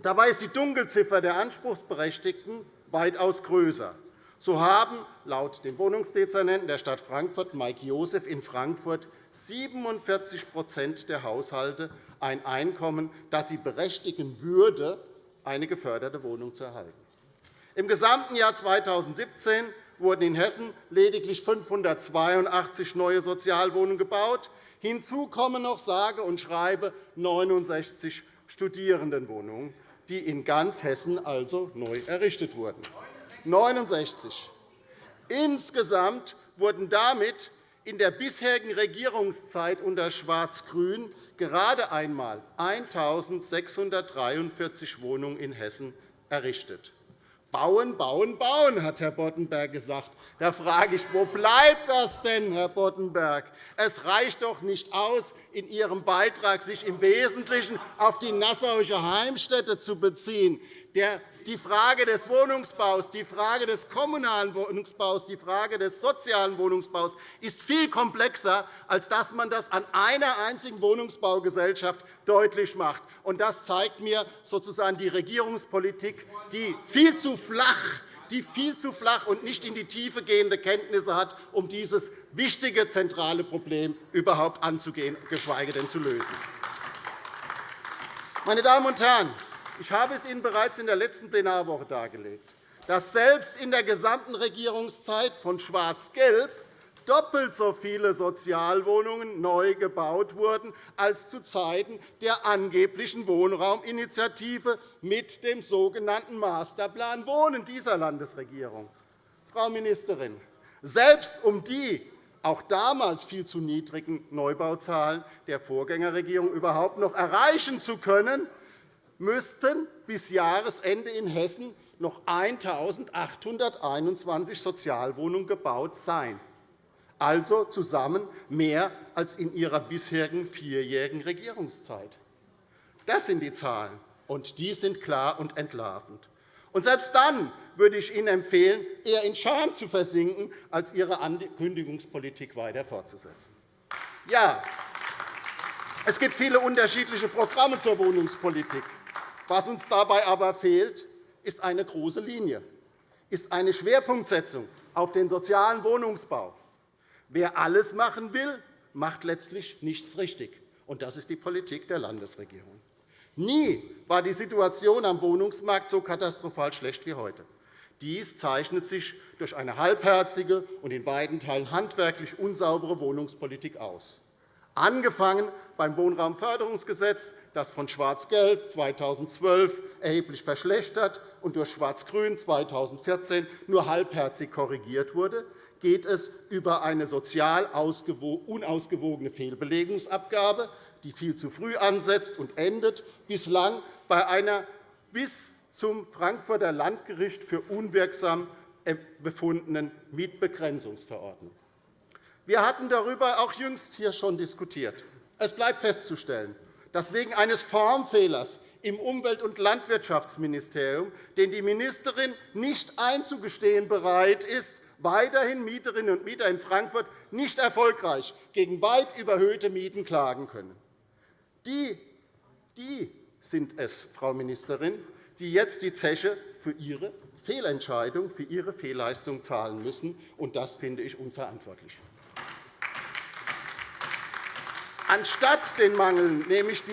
Dabei ist die Dunkelziffer der Anspruchsberechtigten weitaus größer. So haben laut dem Wohnungsdezernenten der Stadt Frankfurt, Mike Josef, in Frankfurt 47% der Haushalte ein Einkommen, das sie berechtigen würde, eine geförderte Wohnung zu erhalten. Im gesamten Jahr 2017 wurden in Hessen lediglich 582 neue Sozialwohnungen gebaut. Hinzu kommen noch sage und schreibe 69 Studierendenwohnungen, die in ganz Hessen also neu errichtet wurden. 69. Insgesamt wurden damit in der bisherigen Regierungszeit unter Schwarz-Grün gerade einmal 1.643 Wohnungen in Hessen errichtet. Bauen, bauen, bauen, hat Herr Boddenberg gesagt. Da frage ich, wo bleibt das denn, Herr Boddenberg? Es reicht doch nicht aus, in Ihrem Beitrag sich im Wesentlichen auf die Nassauische Heimstätte zu beziehen die Frage des Wohnungsbaus, die Frage des kommunalen Wohnungsbaus, die Frage des sozialen Wohnungsbaus ist viel komplexer, als dass man das an einer einzigen Wohnungsbaugesellschaft deutlich macht. Das zeigt mir sozusagen die Regierungspolitik, die viel zu flach die viel zu flach und nicht in die Tiefe gehende Kenntnisse hat, um dieses wichtige, zentrale Problem überhaupt anzugehen, geschweige denn zu lösen. Meine Damen und Herren, ich habe es Ihnen bereits in der letzten Plenarwoche dargelegt, dass selbst in der gesamten Regierungszeit von Schwarz-Gelb doppelt so viele Sozialwohnungen neu gebaut wurden als zu Zeiten der angeblichen Wohnrauminitiative mit dem sogenannten Masterplan Wohnen dieser Landesregierung. Frau Ministerin, selbst um die auch damals viel zu niedrigen Neubauzahlen der Vorgängerregierung überhaupt noch erreichen zu können, müssten bis Jahresende in Hessen noch 1.821 Sozialwohnungen gebaut sein, also zusammen mehr als in Ihrer bisherigen vierjährigen Regierungszeit. Das sind die Zahlen, und die sind klar und entlarvend. Und selbst dann würde ich Ihnen empfehlen, eher in Scham zu versinken, als Ihre Ankündigungspolitik weiter fortzusetzen. Ja, es gibt viele unterschiedliche Programme zur Wohnungspolitik. Was uns dabei aber fehlt, ist eine große Linie, ist eine Schwerpunktsetzung auf den sozialen Wohnungsbau. Wer alles machen will, macht letztlich nichts richtig. Und das ist die Politik der Landesregierung. Nie war die Situation am Wohnungsmarkt so katastrophal schlecht wie heute. Dies zeichnet sich durch eine halbherzige und in beiden Teilen handwerklich unsaubere Wohnungspolitik aus angefangen beim Wohnraumförderungsgesetz, das von Schwarz-Gelb 2012 erheblich verschlechtert und durch Schwarz-Grün 2014 nur halbherzig korrigiert wurde, geht es über eine sozial unausgewogene Fehlbelegungsabgabe, die viel zu früh ansetzt und endet, bislang bei einer bis zum Frankfurter Landgericht für unwirksam befundenen Mietbegrenzungsverordnung. Wir hatten darüber auch jüngst hier schon diskutiert. Es bleibt festzustellen, dass wegen eines Formfehlers im Umwelt- und Landwirtschaftsministerium, den die Ministerin nicht einzugestehen bereit ist, weiterhin Mieterinnen und Mieter in Frankfurt nicht erfolgreich gegen weit überhöhte Mieten klagen können. Die, die sind es, Frau Ministerin, die jetzt die Zeche für ihre Fehlentscheidung, für ihre Fehlleistung zahlen müssen. Und das finde ich unverantwortlich. Anstatt den Mangel, nämlich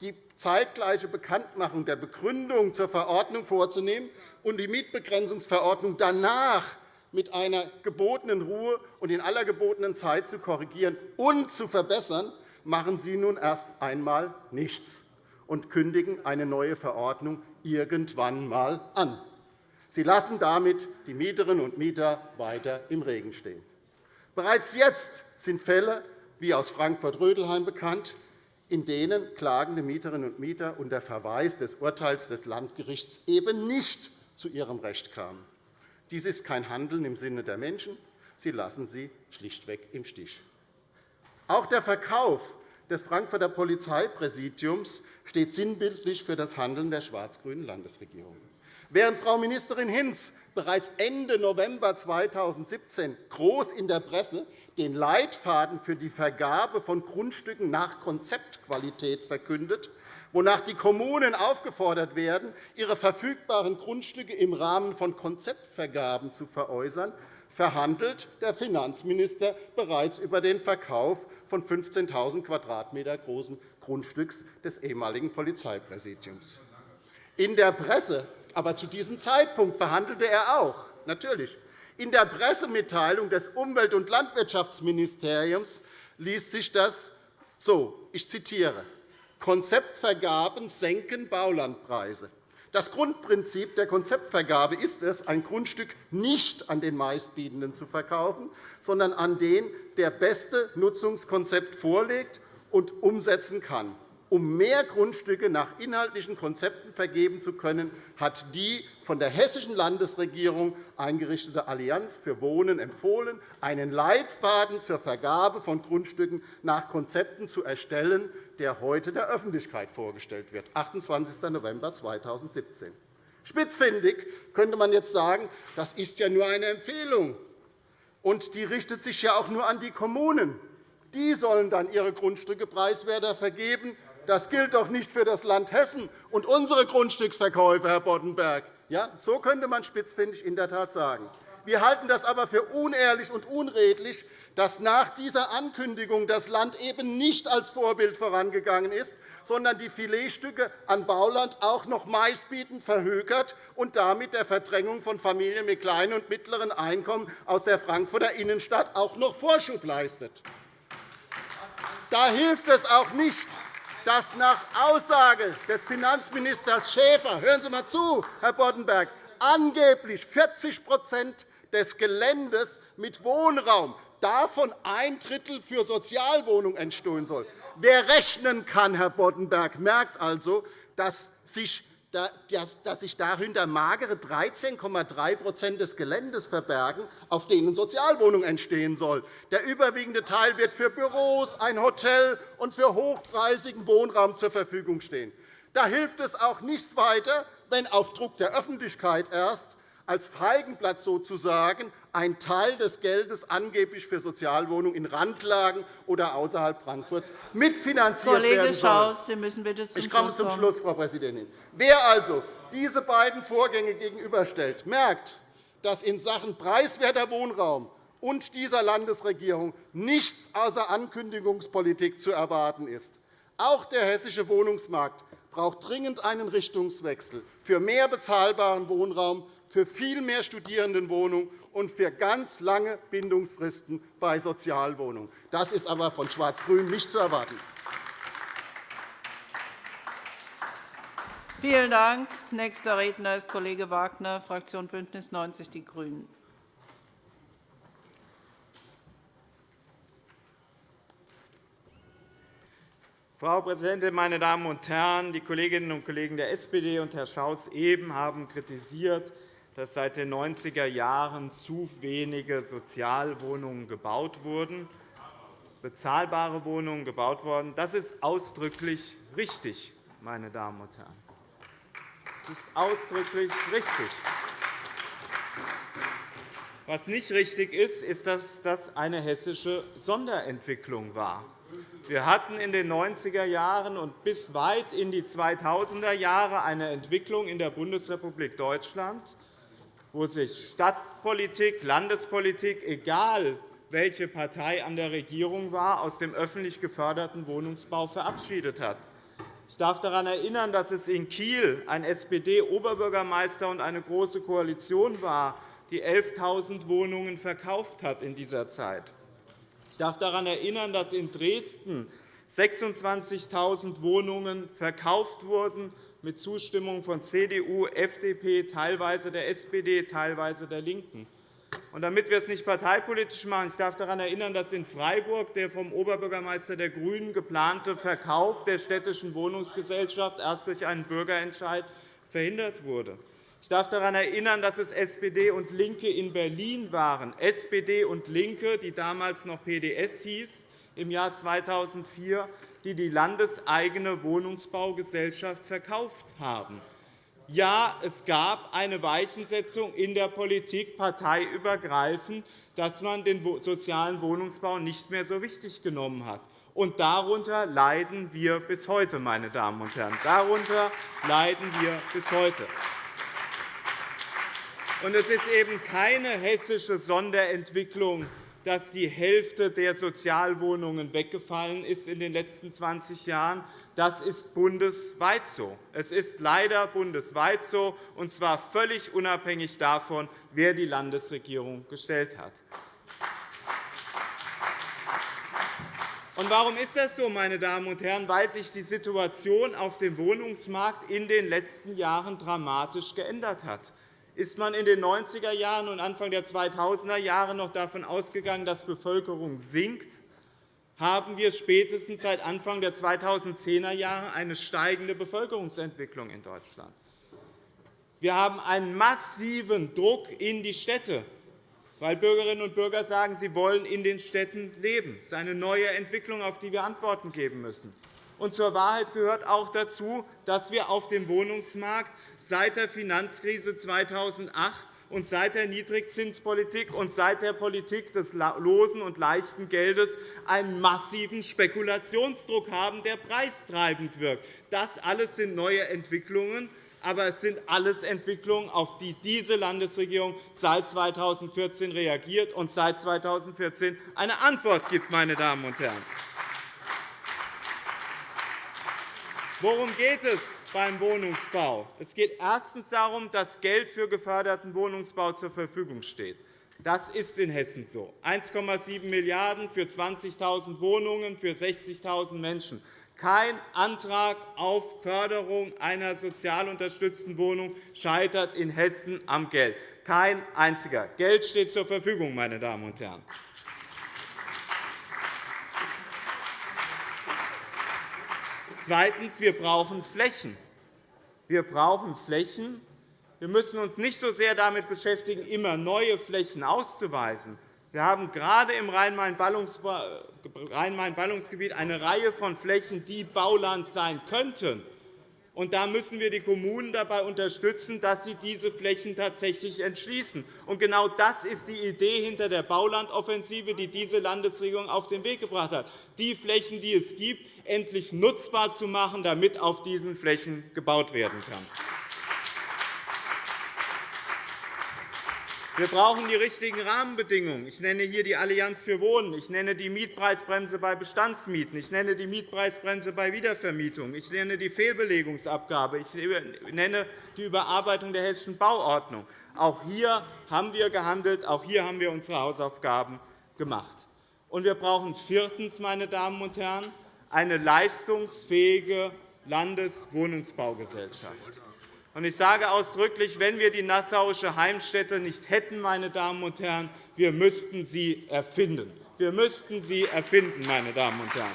die zeitgleiche Bekanntmachung der Begründung zur Verordnung vorzunehmen und die Mietbegrenzungsverordnung danach mit einer gebotenen Ruhe und in aller gebotenen Zeit zu korrigieren und zu verbessern, machen Sie nun erst einmal nichts und kündigen eine neue Verordnung irgendwann einmal an. Sie lassen damit die Mieterinnen und Mieter weiter im Regen stehen. Bereits jetzt sind Fälle wie aus Frankfurt-Rödelheim bekannt, in denen klagende Mieterinnen und Mieter unter Verweis des Urteils des Landgerichts eben nicht zu ihrem Recht kamen. Dies ist kein Handeln im Sinne der Menschen. Sie lassen sie schlichtweg im Stich. Auch der Verkauf des Frankfurter Polizeipräsidiums steht sinnbildlich für das Handeln der schwarz-grünen Landesregierung. Während Frau Ministerin Hinz bereits Ende November 2017 groß in der Presse den Leitfaden für die Vergabe von Grundstücken nach Konzeptqualität verkündet, wonach die Kommunen aufgefordert werden, ihre verfügbaren Grundstücke im Rahmen von Konzeptvergaben zu veräußern, verhandelt der Finanzminister bereits über den Verkauf von 15.000 Quadratmeter großen Grundstücks des ehemaligen Polizeipräsidiums. In der Presse, aber zu diesem Zeitpunkt verhandelte er auch, natürlich. In der Pressemitteilung des Umwelt- und Landwirtschaftsministeriums liest sich das so, ich zitiere, Konzeptvergaben senken Baulandpreise. Das Grundprinzip der Konzeptvergabe ist es, ein Grundstück nicht an den Meistbietenden zu verkaufen, sondern an den, der beste Nutzungskonzept vorlegt und umsetzen kann. Um mehr Grundstücke nach inhaltlichen Konzepten vergeben zu können, hat die von der Hessischen Landesregierung eingerichtete Allianz für Wohnen empfohlen, einen Leitfaden zur Vergabe von Grundstücken nach Konzepten zu erstellen, der heute der Öffentlichkeit vorgestellt wird, 28. November 2017. Spitzfindig könnte man jetzt sagen, das ist ja nur eine Empfehlung, und die richtet sich ja auch nur an die Kommunen. Die sollen dann ihre Grundstücke preiswerter vergeben. Das gilt doch nicht für das Land Hessen und unsere Grundstücksverkäufe, Herr Boddenberg. Ja, so könnte man spitzfindig in der Tat sagen. Wir halten das aber für unehrlich und unredlich, dass nach dieser Ankündigung das Land eben nicht als Vorbild vorangegangen ist, sondern die Filetstücke an Bauland auch noch meistbietend verhökert und damit der Verdrängung von Familien mit kleinen und mittleren Einkommen aus der Frankfurter Innenstadt auch noch Vorschub leistet. Da hilft es auch nicht, dass nach Aussage des Finanzministers Schäfer – hören Sie einmal zu, Herr Boddenberg – angeblich 40% des Geländes mit Wohnraum, davon ein Drittel für Sozialwohnungen entstehen soll. Wer rechnen kann, Herr Boddenberg, merkt also, dass sich dass sich dahinter magere 13,3% des Geländes verbergen, auf denen Sozialwohnungen entstehen sollen. Der überwiegende Teil wird für Büros, ein Hotel und für hochpreisigen Wohnraum zur Verfügung stehen. Da hilft es auch nichts weiter, wenn auf Druck der Öffentlichkeit erst als Feigenblatt sozusagen ein Teil des Geldes angeblich für Sozialwohnungen in Randlagen oder außerhalb Frankfurts mitfinanziert Kollege werden soll. Schaus, Sie müssen bitte zum ich komme zum Schluss, Frau Präsidentin. Wer also diese beiden Vorgänge gegenüberstellt, merkt, dass in Sachen preiswerter Wohnraum und dieser Landesregierung nichts außer Ankündigungspolitik zu erwarten ist. Auch der hessische Wohnungsmarkt braucht dringend einen Richtungswechsel für mehr bezahlbaren Wohnraum für viel mehr Studierendenwohnungen und für ganz lange Bindungsfristen bei Sozialwohnungen. Das ist aber von Schwarz-Grün nicht zu erwarten. Vielen Dank. Nächster Redner ist Kollege Wagner, Fraktion BÜNDNIS 90 die GRÜNEN. Frau Präsidentin, meine Damen und Herren! Die Kolleginnen und Kollegen der SPD und Herr Schaus eben haben kritisiert, dass seit den 90er Jahren zu wenige Sozialwohnungen gebaut wurden, bezahlbare Wohnungen gebaut wurden. Das ist ausdrücklich richtig, meine Damen und Herren. Das ist ausdrücklich richtig. Was nicht richtig ist, ist, dass das eine hessische Sonderentwicklung war. Wir hatten in den 90er Jahren und bis weit in die 2000er Jahre eine Entwicklung in der Bundesrepublik Deutschland, wo sich Stadtpolitik, Landespolitik, egal welche Partei an der Regierung war, aus dem öffentlich geförderten Wohnungsbau verabschiedet hat. Ich darf daran erinnern, dass es in Kiel ein SPD-Oberbürgermeister und eine Große Koalition war, die 11.000 Wohnungen verkauft hat in dieser Zeit. Ich darf daran erinnern, dass in Dresden 26.000 Wohnungen verkauft wurden, mit Zustimmung von CDU, FDP, teilweise der SPD, teilweise der LINKEN. Und damit wir es nicht parteipolitisch machen, ich darf daran erinnern, dass in Freiburg der vom Oberbürgermeister der GRÜNEN geplante Verkauf der städtischen Wohnungsgesellschaft erst durch einen Bürgerentscheid verhindert wurde. Ich darf daran erinnern, dass es SPD und LINKE in Berlin waren, SPD und LINKE, die damals noch PDS hieß, im Jahr 2004, die die landeseigene Wohnungsbaugesellschaft verkauft haben. Ja, es gab eine Weichensetzung in der Politik parteiübergreifend, dass man den sozialen Wohnungsbau nicht mehr so wichtig genommen hat. Und darunter leiden wir bis heute, meine Damen und Herren. Darunter leiden wir bis heute. Und es ist eben keine hessische Sonderentwicklung, dass die Hälfte der Sozialwohnungen weggefallen ist in den letzten 20 Jahren. Das ist bundesweit so. Es ist leider bundesweit so, und zwar völlig unabhängig davon, wer die Landesregierung gestellt hat. Und warum ist das so, meine Damen und Herren? Weil sich die Situation auf dem Wohnungsmarkt in den letzten Jahren dramatisch geändert hat ist man in den 90er Jahren und Anfang der 2000er Jahre noch davon ausgegangen, dass Bevölkerung sinkt, haben wir spätestens seit Anfang der 2010er Jahre eine steigende Bevölkerungsentwicklung in Deutschland. Wir haben einen massiven Druck in die Städte, weil Bürgerinnen und Bürger sagen, sie wollen in den Städten leben. Das ist eine neue Entwicklung, auf die wir Antworten geben müssen. Und zur Wahrheit gehört auch dazu, dass wir auf dem Wohnungsmarkt seit der Finanzkrise 2008 und seit der Niedrigzinspolitik und seit der Politik des losen und leichten Geldes einen massiven Spekulationsdruck haben, der preistreibend wirkt. Das alles sind neue Entwicklungen, aber es sind alles Entwicklungen, auf die diese Landesregierung seit 2014 reagiert und seit 2014 eine Antwort gibt. Meine Damen und Herren. Worum geht es beim Wohnungsbau? Es geht erstens darum, dass Geld für geförderten Wohnungsbau zur Verfügung steht. Das ist in Hessen so. 1,7 Milliarden € für 20.000 Wohnungen für 60.000 Menschen. Kein Antrag auf Förderung einer sozial unterstützten Wohnung scheitert in Hessen am Geld. Kein einziger. Geld steht zur Verfügung, meine Damen und Herren. Zweitens. Wir brauchen Flächen. Wir brauchen Flächen. Wir müssen uns nicht so sehr damit beschäftigen, immer neue Flächen auszuweisen. Wir haben gerade im Rhein-Main-Ballungsgebiet eine Reihe von Flächen, die Bauland sein könnten. Und da müssen wir die Kommunen dabei unterstützen, dass sie diese Flächen tatsächlich entschließen. Und genau das ist die Idee hinter der Baulandoffensive, die diese Landesregierung auf den Weg gebracht hat, die Flächen, die es gibt, endlich nutzbar zu machen, damit auf diesen Flächen gebaut werden kann. Wir brauchen die richtigen Rahmenbedingungen. Ich nenne hier die Allianz für Wohnen. Ich nenne die Mietpreisbremse bei Bestandsmieten. Ich nenne die Mietpreisbremse bei Wiedervermietung. Ich nenne die Fehlbelegungsabgabe. Ich nenne die Überarbeitung der Hessischen Bauordnung. Auch hier haben wir gehandelt. Auch hier haben wir unsere Hausaufgaben gemacht. Und wir brauchen viertens, meine Damen und Herren, eine leistungsfähige Landeswohnungsbaugesellschaft. Ich sage ausdrücklich, wenn wir die Nassauische Heimstätte nicht hätten, meine Damen und Herren, wir müssten sie erfinden. Wir müssten sie erfinden, meine Damen und Herren.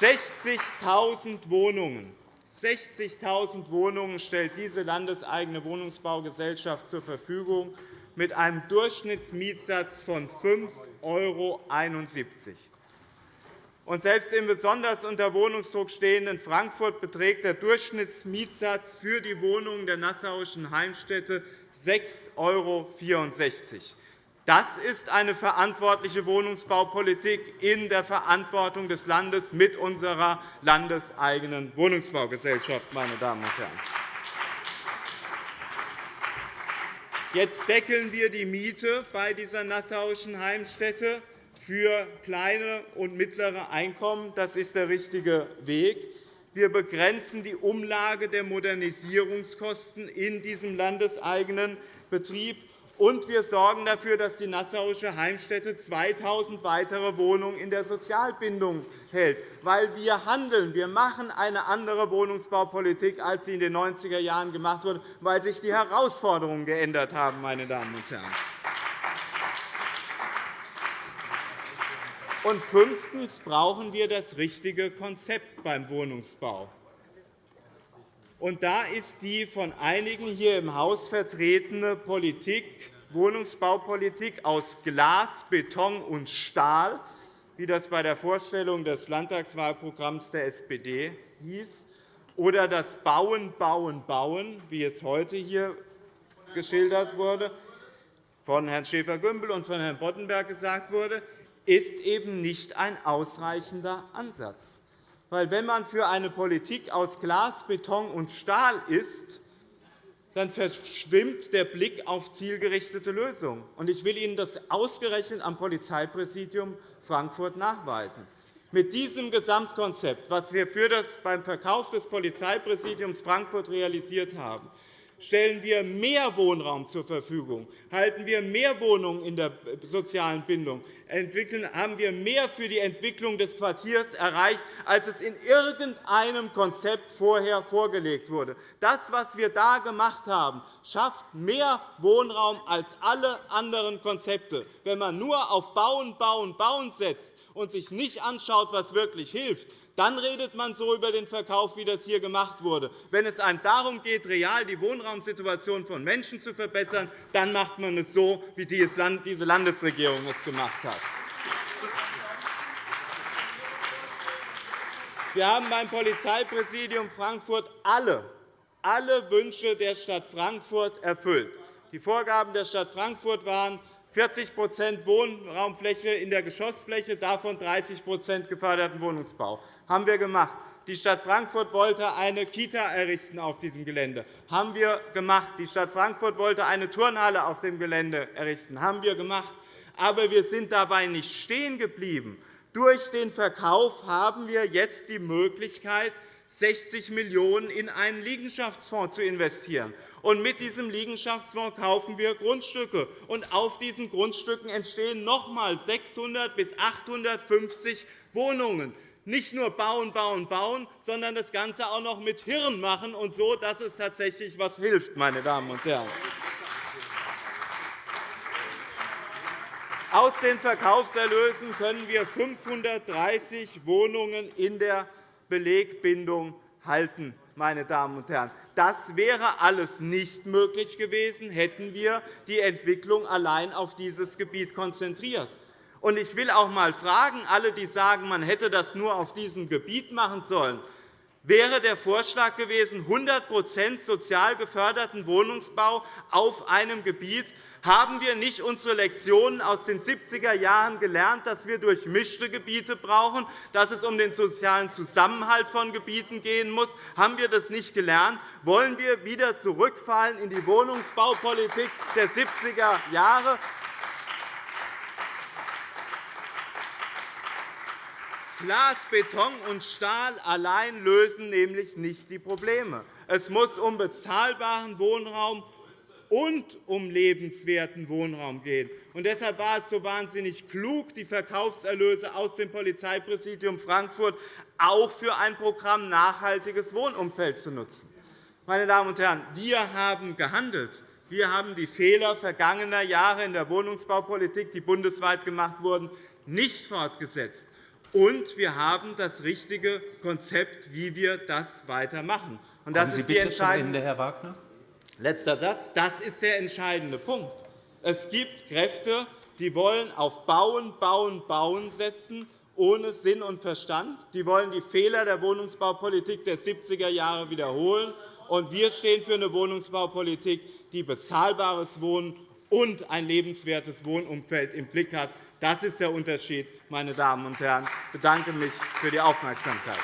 60.000 Wohnungen 60.000 Wohnungen stellt diese landeseigene Wohnungsbaugesellschaft zur Verfügung mit einem Durchschnittsmietsatz von 5,71 €. Und selbst im besonders unter Wohnungsdruck stehenden Frankfurt beträgt der Durchschnittsmietsatz für die Wohnungen der nassauischen Heimstätte 6,64 €. Das ist eine verantwortliche Wohnungsbaupolitik in der Verantwortung des Landes mit unserer landeseigenen Wohnungsbaugesellschaft. Meine Damen und Herren. Jetzt deckeln wir die Miete bei dieser nassauischen Heimstätte für kleine und mittlere Einkommen. Das ist der richtige Weg. Wir begrenzen die Umlage der Modernisierungskosten in diesem landeseigenen Betrieb. Und wir sorgen dafür, dass die Nassauische Heimstätte 2.000 weitere Wohnungen in der Sozialbindung hält, weil wir handeln. Wir machen eine andere Wohnungsbaupolitik, als sie in den 90er Jahren gemacht wurde, weil sich die Herausforderungen geändert haben. Meine Damen und Herren. Und fünftens brauchen wir das richtige Konzept beim Wohnungsbau. Und da ist die von einigen hier im Haus vertretene Politik, Wohnungsbaupolitik aus Glas, Beton und Stahl, wie das bei der Vorstellung des Landtagswahlprogramms der SPD hieß, oder das Bauen, Bauen, Bauen, wie es heute hier geschildert wurde, von Herrn Schäfer-Gümbel und von Herrn Boddenberg gesagt wurde, ist eben nicht ein ausreichender Ansatz. Weil, wenn man für eine Politik aus Glas, Beton und Stahl ist, dann verschwimmt der Blick auf zielgerichtete Lösungen. Ich will Ihnen das ausgerechnet am Polizeipräsidium Frankfurt nachweisen. Mit diesem Gesamtkonzept, das wir beim Verkauf des Polizeipräsidiums Frankfurt realisiert haben, stellen wir mehr Wohnraum zur Verfügung, halten wir mehr Wohnungen in der sozialen Bindung, entwickeln, haben wir mehr für die Entwicklung des Quartiers erreicht, als es in irgendeinem Konzept vorher vorgelegt wurde. Das, was wir da gemacht haben, schafft mehr Wohnraum als alle anderen Konzepte. Wenn man nur auf Bauen, Bauen, Bauen setzt und sich nicht anschaut, was wirklich hilft, dann redet man so über den Verkauf, wie das hier gemacht wurde. Wenn es einem darum geht, real die Wohnraumsituation von Menschen zu verbessern, dann macht man es so, wie diese Landesregierung es gemacht hat. Wir haben beim Polizeipräsidium Frankfurt alle, alle Wünsche der Stadt Frankfurt erfüllt. Die Vorgaben der Stadt Frankfurt waren, 40% Wohnraumfläche in der Geschossfläche, davon 30% geförderten Wohnungsbau. Das haben wir gemacht. Die Stadt Frankfurt wollte eine Kita errichten auf diesem Gelände. Das haben wir gemacht. Die Stadt Frankfurt wollte eine Turnhalle auf dem Gelände errichten. Das haben wir gemacht. Aber wir sind dabei nicht stehen geblieben. Durch den Verkauf haben wir jetzt die Möglichkeit, 60 Millionen € in einen Liegenschaftsfonds zu investieren. Und mit diesem Liegenschaftsfonds kaufen wir Grundstücke. Und auf diesen Grundstücken entstehen noch einmal 600 bis 850 Wohnungen. Nicht nur bauen, bauen, bauen, sondern das Ganze auch noch mit Hirn machen und so, dass es tatsächlich etwas hilft. Meine Damen und Herren. Aus den Verkaufserlösen können wir 530 Wohnungen in der Belegbindung halten. Meine Damen und Herren. Das wäre alles nicht möglich gewesen, hätten wir die Entwicklung allein auf dieses Gebiet konzentriert. Ich will auch einmal fragen, alle, die sagen, man hätte das nur auf diesem Gebiet machen sollen, wäre der Vorschlag gewesen, 100% sozial geförderten Wohnungsbau auf einem Gebiet, haben wir nicht unsere Lektionen aus den 70er Jahren gelernt, dass wir durchmischte Gebiete brauchen, dass es um den sozialen Zusammenhalt von Gebieten gehen muss? Haben wir das nicht gelernt? Wollen wir wieder zurückfallen in die Wohnungsbaupolitik der 70er Glas, Beton und Stahl allein lösen nämlich nicht die Probleme. Es muss um bezahlbaren Wohnraum und um lebenswerten Wohnraum gehen. Und deshalb war es so wahnsinnig klug, die Verkaufserlöse aus dem Polizeipräsidium Frankfurt auch für ein Programm nachhaltiges Wohnumfeld zu nutzen. Meine Damen und Herren, wir haben gehandelt. Wir haben die Fehler vergangener Jahre in der Wohnungsbaupolitik, die bundesweit gemacht wurden, nicht fortgesetzt. Und wir haben das richtige Konzept, wie wir das weitermachen. Und das ist die entscheidende Herr Wagner. Letzter Satz. Das ist der entscheidende Punkt. Es gibt Kräfte, die wollen auf Bauen, Bauen, Bauen setzen, ohne Sinn und Verstand. Die wollen die Fehler der Wohnungsbaupolitik der 70er Jahre wiederholen. Und wir stehen für eine Wohnungsbaupolitik, die bezahlbares Wohnen und ein lebenswertes Wohnumfeld im Blick hat. Das ist der Unterschied, meine Damen und Herren. Ich bedanke mich für die Aufmerksamkeit.